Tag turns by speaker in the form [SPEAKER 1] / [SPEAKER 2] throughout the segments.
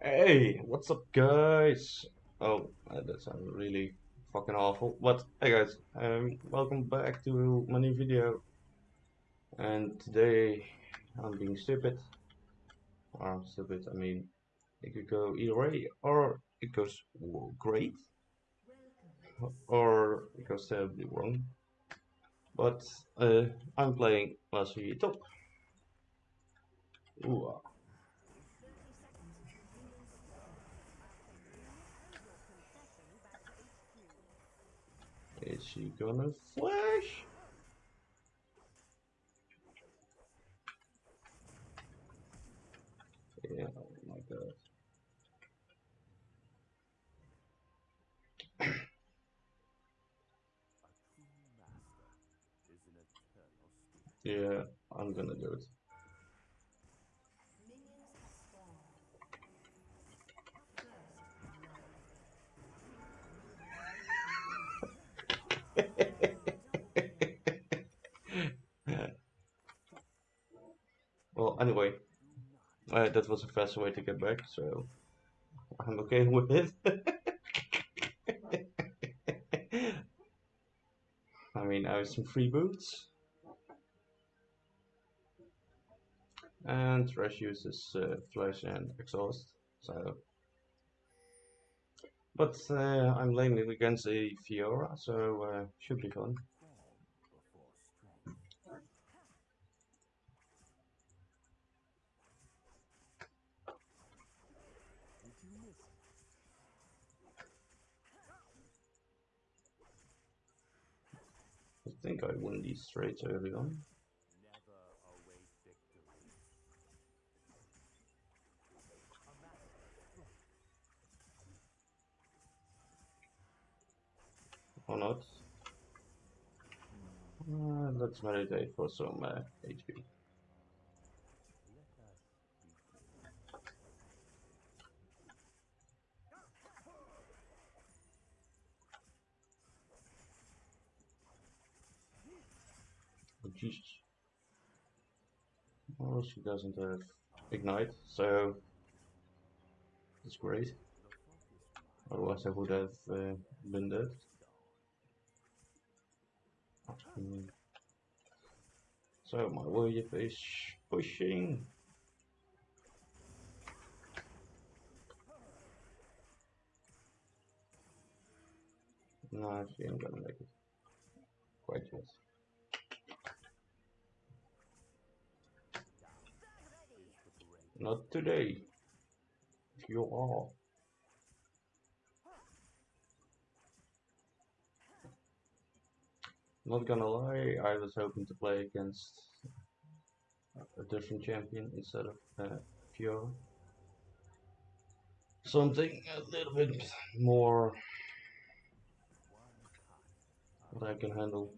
[SPEAKER 1] Hey, what's up, guys? Oh, that sounded really fucking awful. But hey, guys, um, welcome back to my new video. And today I'm being stupid. Or I'm stupid. I mean, it could go either way, or it goes great, or it goes terribly wrong. But uh, I'm playing Last Year Top. Ooh, Is she gonna flash? Yeah, oh my god. Yeah, I'm gonna do it. Uh, that was a faster way to get back, so I'm okay with it. I mean, I have some free boots. And Thresh uses uh, flash and exhaust, so. But uh, I'm laning against a Fiora, so uh, should be fun. Think I win these straight early on. Or not. Uh, let's meditate for some uh, HP. Jesus. Well, she doesn't have ignite, so that's great. Otherwise, I would have uh, been dead. Mm. So my wave is pushing. No, she ain't gonna make it. Quite yet. Not today. You are. Not gonna lie, I was hoping to play against a different champion instead of uh, Fiora. Something a little bit more that I can handle.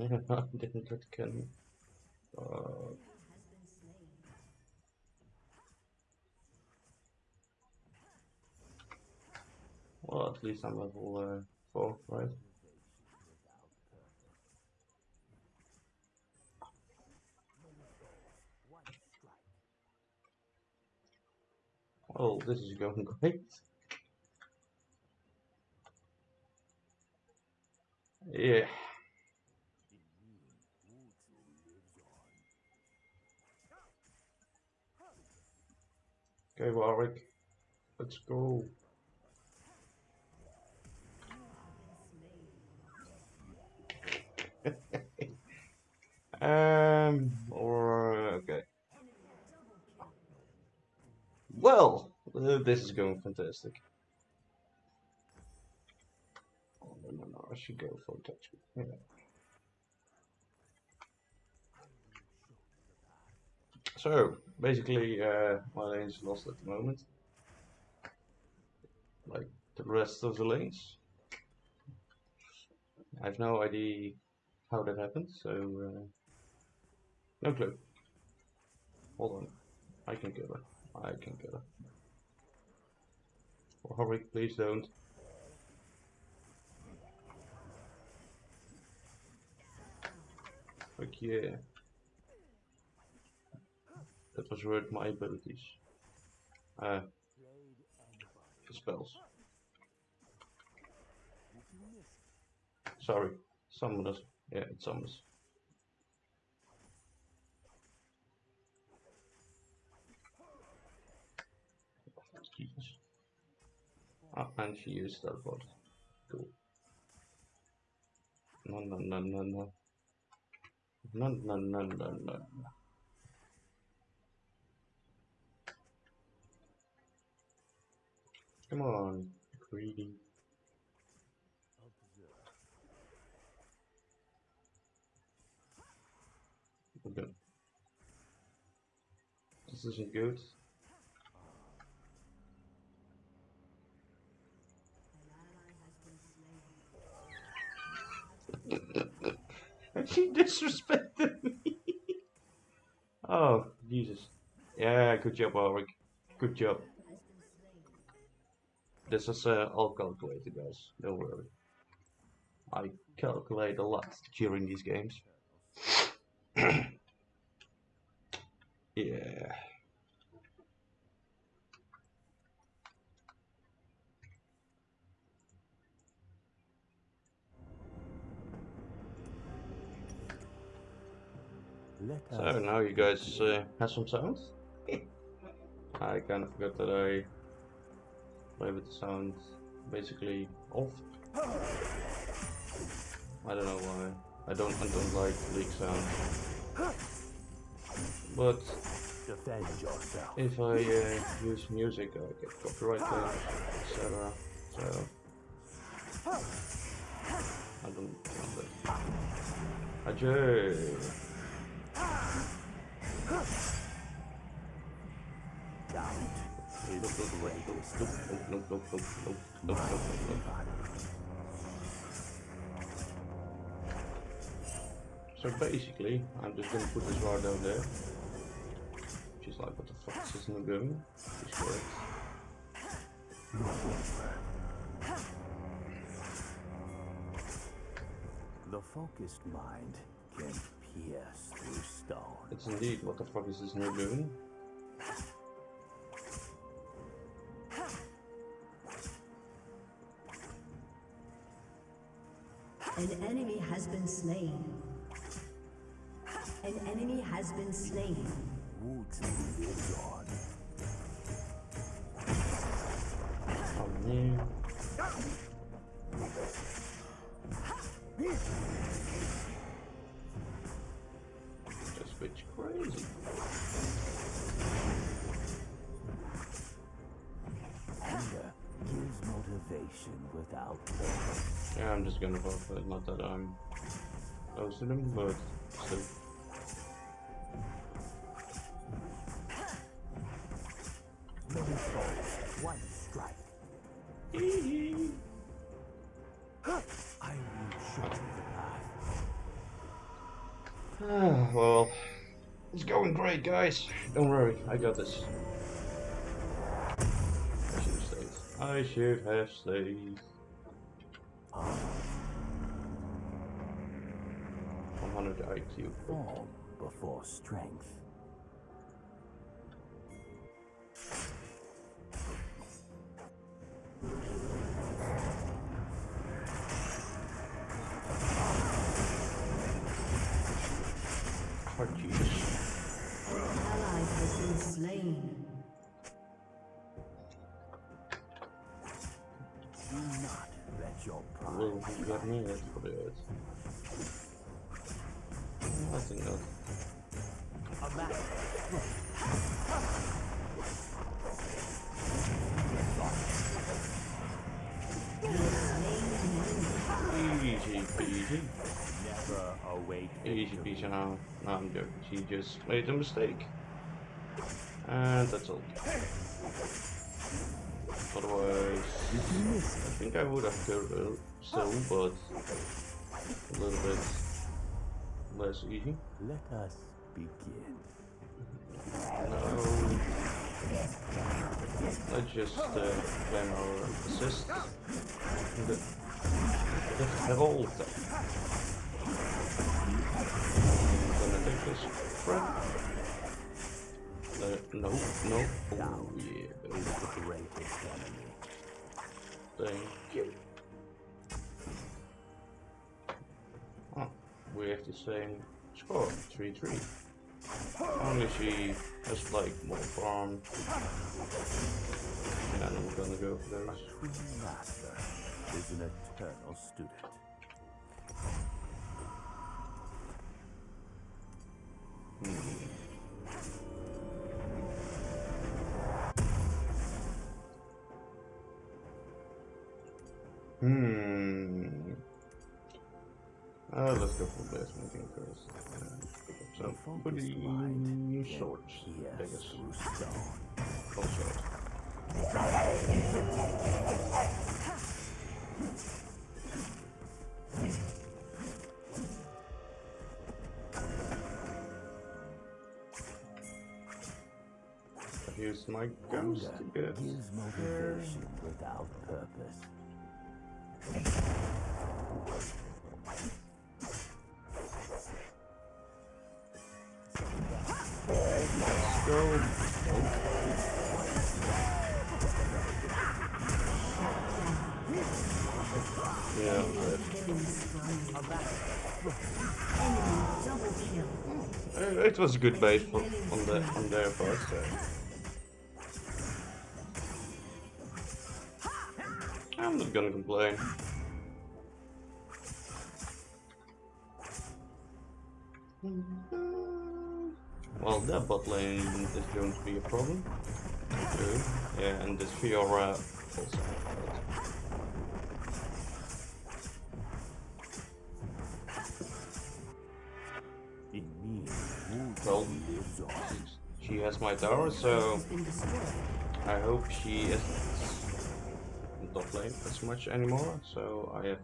[SPEAKER 1] Uh, well, at least I'm level uh, 4, right? Oh, this is going great. Yeah. Okay, Warwick. Let's go. um, okay. Well, uh, this is going fantastic. Oh, no, no, no, I should go for touch. Yeah. So, basically, uh, my lane is lost at the moment. Like the rest of the lanes. I have no idea how that happened, so uh, no clue. Hold on, I can kill her. I can kill her. Hurry, please don't. Fuck yeah. That was worth my abilities. Uh, spells. Sorry, summoners. Yeah, it's summons. Ah, and she used teleport. Cool. No, no, no, no, no. No, no, no, no, no. Come on, greedy. This isn't good. she disrespected me. oh, Jesus. Yeah, good job, Ulrich. Good job. This is uh, all calculated, guys. Don't worry. I calculate a lot during these games. yeah. So now you guys uh, have some sounds. I kind of forgot that I with the sound basically off. I don't know why. I don't I don't like leak sound. But if I uh, use music I get copyright etc. So I don't want that. Ajay!
[SPEAKER 2] Doubt
[SPEAKER 1] So basically, I'm just gonna put this bar down there. Which is like, what the fuck is this Nagumi? Is correct.
[SPEAKER 2] The focused mind can pierce through stone.
[SPEAKER 1] It's indeed, what the fuck is this Nagumi?
[SPEAKER 3] An enemy has been slain. An enemy has been slain.
[SPEAKER 1] Wuju. Not that I'm close to them, but still.
[SPEAKER 2] One strike. I will show you the path.
[SPEAKER 1] Ah, well, it's going great, guys. Don't worry, I got this. I should have stayed. I should have stayed. 100 IQ.
[SPEAKER 2] Form before strength.
[SPEAKER 1] Oh, Jesus.
[SPEAKER 3] An ally has been slain.
[SPEAKER 2] Do not let your pride
[SPEAKER 1] Well, you got me, that's probably it. I think not.
[SPEAKER 2] a match.
[SPEAKER 3] You have slain an enemy.
[SPEAKER 1] Easy peasy.
[SPEAKER 2] Never await
[SPEAKER 1] Easy
[SPEAKER 2] victory.
[SPEAKER 1] peasy now. No, I'm joking. She just made a mistake. And that's all. Otherwise, I think I would have killed her still, but a little bit less easy.
[SPEAKER 2] Let us begin.
[SPEAKER 1] No. Let's just uh, claim our assist. The, the herald. I'm gonna take this front. Uh, No, no. Oh, yeah.
[SPEAKER 2] the greatest enemy.
[SPEAKER 1] Thank you. We have the same score, 3-3. Only she has like more farm. And we're gonna go for those.
[SPEAKER 2] True master is an eternal student.
[SPEAKER 1] Hmm. Uh, let's go for first. Uh, so,
[SPEAKER 2] The
[SPEAKER 1] for
[SPEAKER 2] focused
[SPEAKER 1] the
[SPEAKER 2] mind can
[SPEAKER 1] swords, I guess.
[SPEAKER 2] through
[SPEAKER 1] swords. I've my ghost
[SPEAKER 2] Anger
[SPEAKER 1] to get
[SPEAKER 2] motivation without purpose.
[SPEAKER 1] It was a good base for, on the on their part. So. I'm not gonna complain. Well, that bot lane is going to be a problem. Yeah, and this Fiora also. She has my tower, so. I hope she isn't top lane as much anymore, so I have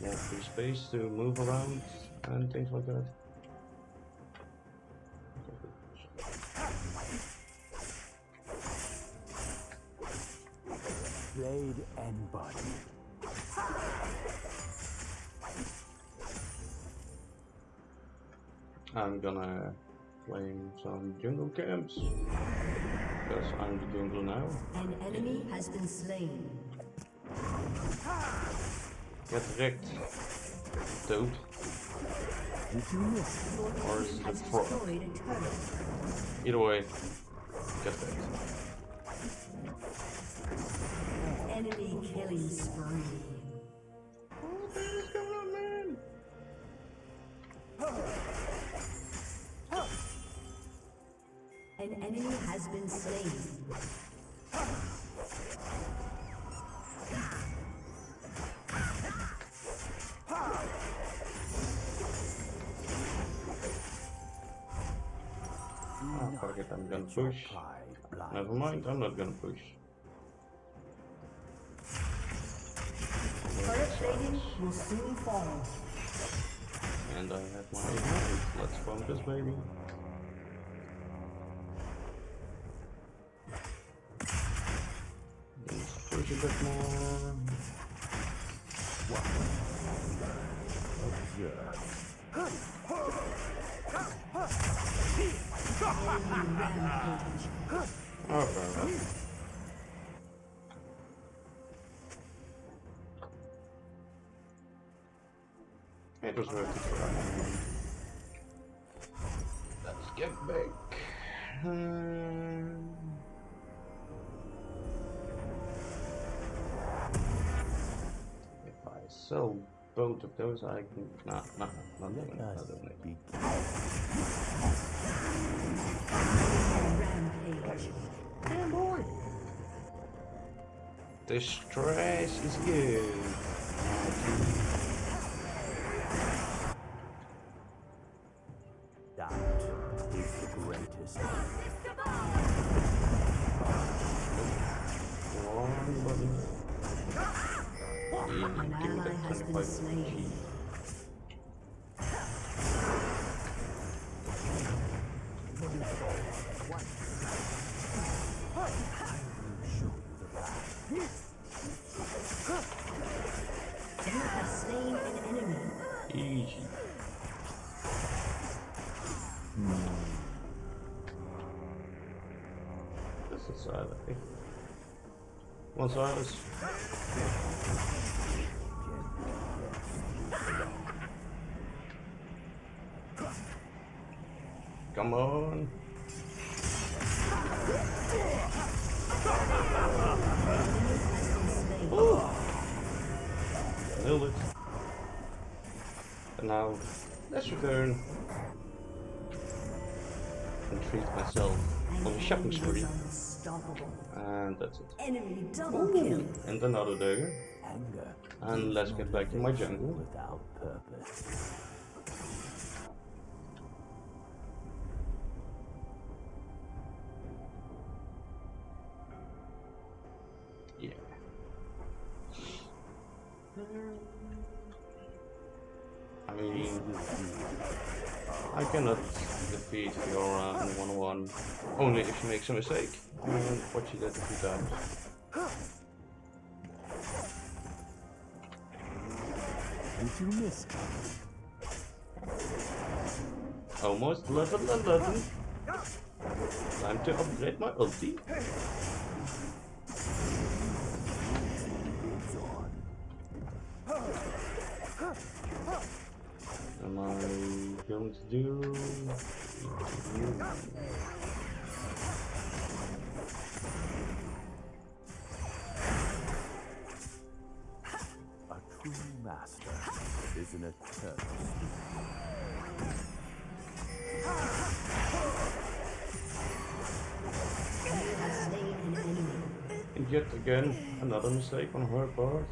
[SPEAKER 1] more free space to move around and things like that.
[SPEAKER 2] Blade and body.
[SPEAKER 1] I'm gonna claim some jungle camps because I'm the jungle now.
[SPEAKER 3] An enemy has been slain.
[SPEAKER 1] Get wrecked, toad. Or is it a frog? Either way, get wrecked.
[SPEAKER 3] Enemy killing spree.
[SPEAKER 1] I'm gonna push.
[SPEAKER 2] Pride.
[SPEAKER 1] Never mind, I'm not gonna push.
[SPEAKER 3] Turret plating will soon fall.
[SPEAKER 1] And I have my ignite. Let's bomb this baby. Let's push a bit more. It was worth it try. Let's get back. Hmm. If I sell both of those, I can. Nah, nah, nah, not doing it.
[SPEAKER 2] Let
[SPEAKER 1] Not
[SPEAKER 2] us
[SPEAKER 1] doing it.
[SPEAKER 2] begin.
[SPEAKER 3] Rampage.
[SPEAKER 1] Damn boy. This trash is good. Come on, on the shopping spree. And that's it.
[SPEAKER 3] Enemy double kill.
[SPEAKER 1] Ooh, and another dagger.
[SPEAKER 2] Anger
[SPEAKER 1] And let's get back to my jungle.
[SPEAKER 2] without purpose.
[SPEAKER 1] Only if she makes a mistake. And what she did a few times.
[SPEAKER 2] Did you miss?
[SPEAKER 1] Almost level 11. Time to upgrade my ulti. Am I going to do? And yet again, another mistake on her part.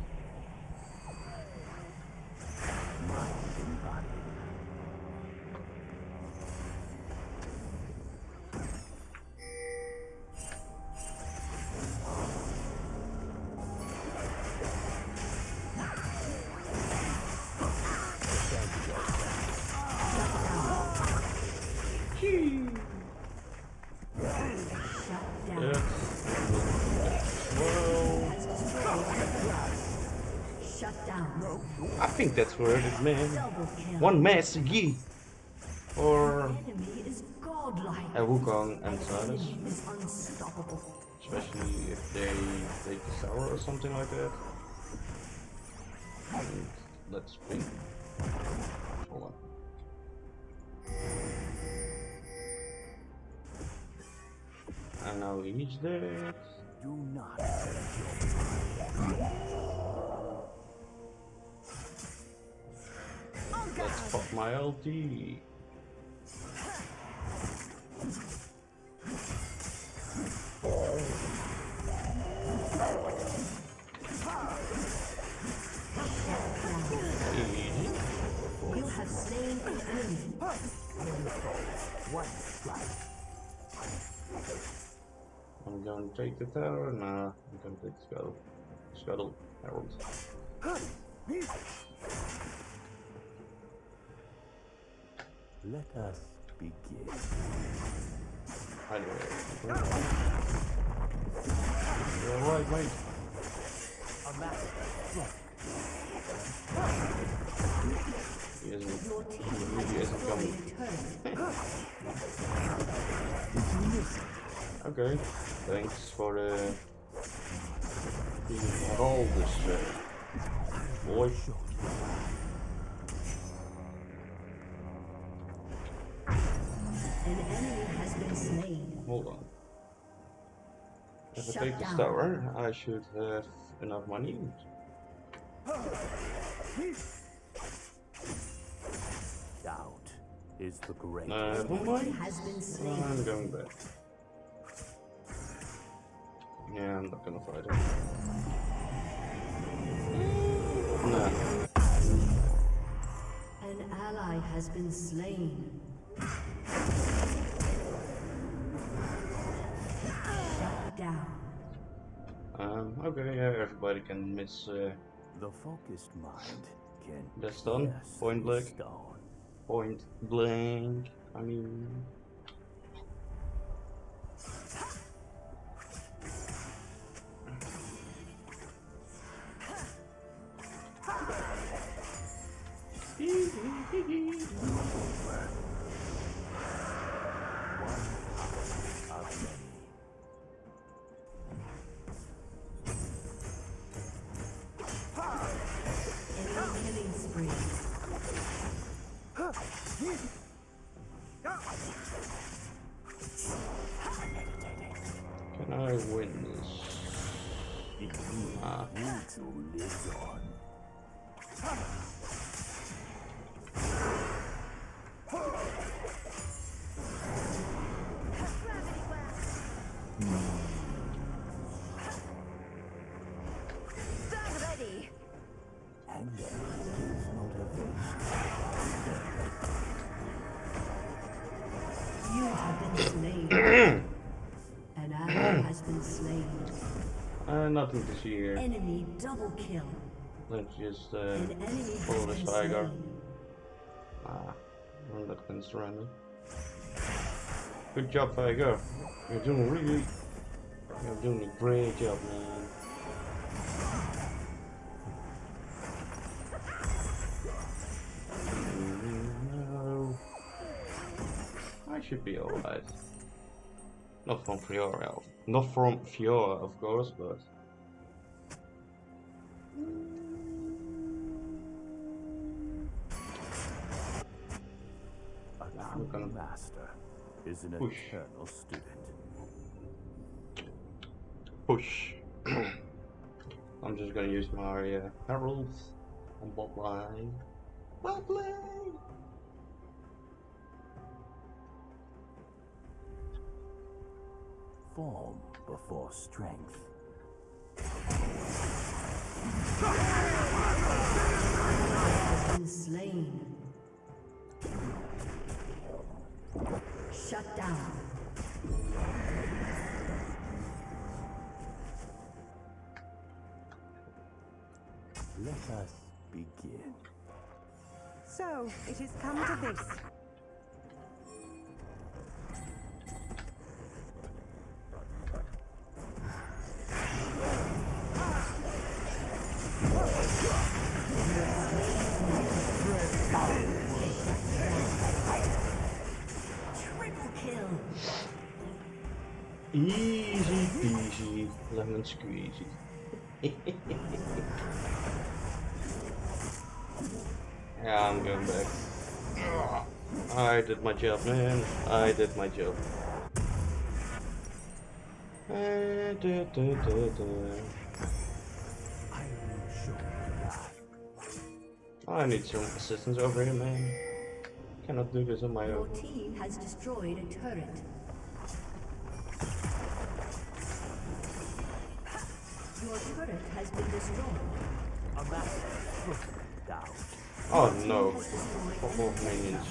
[SPEAKER 1] Think that's worth it, man. One mass Yi. Or
[SPEAKER 3] Enemy is godlike.
[SPEAKER 1] a Wukong and Sylas.
[SPEAKER 3] Enemy unstoppable.
[SPEAKER 1] Especially if they take the tower or something like that. And let's ping. Hold on. And now he's dead.
[SPEAKER 2] Do not
[SPEAKER 1] Let's pop my
[SPEAKER 2] LD.
[SPEAKER 1] I'm gonna take the tower. Nah, I'm gonna take the scuttle. Scuttle. Herald.
[SPEAKER 2] Let us begin.
[SPEAKER 1] Anyway. You're alright, mate.
[SPEAKER 2] A master stroke.
[SPEAKER 1] He isn't.
[SPEAKER 3] Your team
[SPEAKER 1] He
[SPEAKER 3] has
[SPEAKER 1] really isn't
[SPEAKER 3] destroyed
[SPEAKER 1] coming.
[SPEAKER 2] Did you miss?
[SPEAKER 1] Okay. Thanks for the. Being all this uh, boy.
[SPEAKER 3] An enemy has been slain.
[SPEAKER 1] Hold on. If I
[SPEAKER 3] Shut
[SPEAKER 1] take this tower, I should have enough money.
[SPEAKER 2] Doubt is the great.
[SPEAKER 1] Never
[SPEAKER 3] Enemy has been slain.
[SPEAKER 1] I'm going back. Yeah, I'm not gonna fight him. Nah.
[SPEAKER 3] An ally has been slain. Down.
[SPEAKER 1] Um, okay, yeah, everybody can miss uh,
[SPEAKER 2] The focused mind can
[SPEAKER 1] That's done. Point blank.
[SPEAKER 2] Stone.
[SPEAKER 1] point blank. I mean, nothing to see here.
[SPEAKER 3] Enemy double kill.
[SPEAKER 1] Let's just uh, follow this tiger. Ah, I'm not concerned. Good job, Tiger. You're doing really, you're doing a great job, man. No. I should be alright. Not from Fiora, not from Fiora, of course, but
[SPEAKER 2] A
[SPEAKER 1] I'm
[SPEAKER 2] true master is an
[SPEAKER 1] push.
[SPEAKER 2] eternal student.
[SPEAKER 1] push. I'm just gonna use my uh, heralds on bot line. Bot line.
[SPEAKER 2] Form before strength.
[SPEAKER 3] Has been slain. Shut down.
[SPEAKER 2] Let us begin.
[SPEAKER 4] So, it has come to this.
[SPEAKER 1] Lemon squeezy. yeah, I'm going back. I did my job, man. I did my job. Da, da, da, da.
[SPEAKER 2] I will show you that.
[SPEAKER 1] I need some assistance over here, man. Cannot do this on my own.
[SPEAKER 3] Your
[SPEAKER 1] own.
[SPEAKER 3] team has destroyed a turret. Your turret has been destroyed.
[SPEAKER 2] A master down.
[SPEAKER 1] Oh no.
[SPEAKER 3] Has destroyed
[SPEAKER 1] Couple of minions.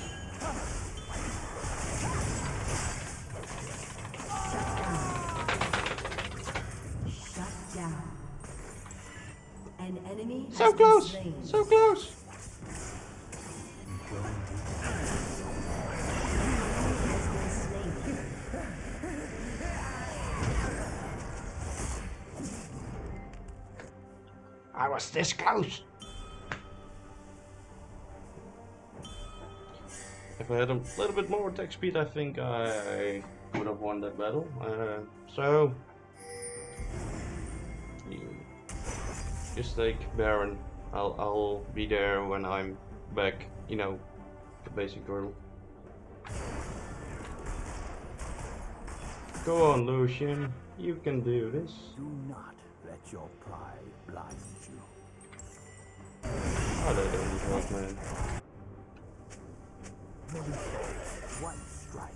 [SPEAKER 3] Shut down. An enemy
[SPEAKER 1] So close! So close! Was this close! If I had a little bit more attack speed, I think I would have won that battle. Uh, so, just take Baron. I'll I'll be there when I'm back. You know, the basic drill. Go on, Lucian. You can do this.
[SPEAKER 2] Do not let your pride blind you.
[SPEAKER 1] They don't need help, man.
[SPEAKER 2] One strike.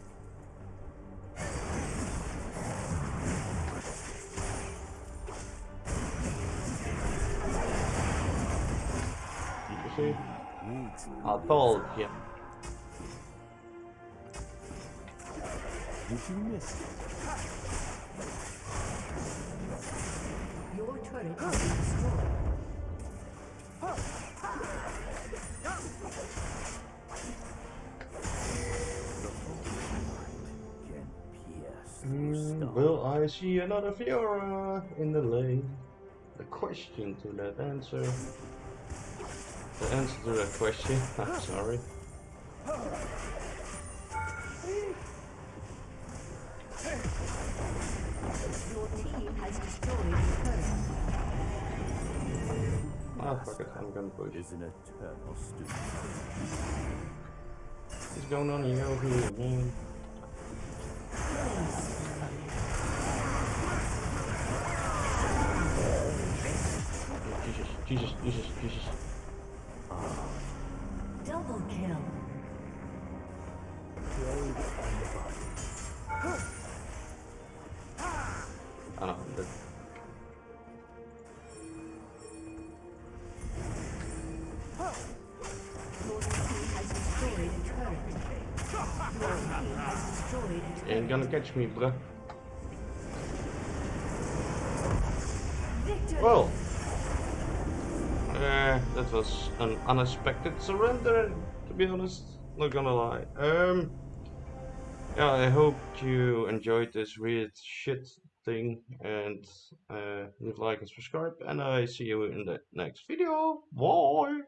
[SPEAKER 1] You see?
[SPEAKER 2] Needs
[SPEAKER 1] I told you.
[SPEAKER 2] Did you miss it?
[SPEAKER 3] Your turret has been destroyed.
[SPEAKER 2] Through
[SPEAKER 1] will I see another Fiora in the lane? The question to that answer. The answer to that question. I'm sorry.
[SPEAKER 3] Your team has destroyed a turret.
[SPEAKER 1] Ah, fuck it. I'm gonna push.
[SPEAKER 2] is an eternal student.
[SPEAKER 1] is going on here over here, man? Jesus, Jesus, Jesus, Jesus.
[SPEAKER 3] Double kill.
[SPEAKER 1] I know, but
[SPEAKER 3] Your team has destroyed a turret. Your team has destroyed a
[SPEAKER 1] you
[SPEAKER 3] turret.
[SPEAKER 1] ain't gonna catch me, bruh.
[SPEAKER 3] Victory!
[SPEAKER 1] Well, uh, that was an unexpected surrender, to be honest. Not gonna lie. Um, yeah, I hope you enjoyed this weird shit thing, and uh, leave like and subscribe, and I see you in the next video. Bye.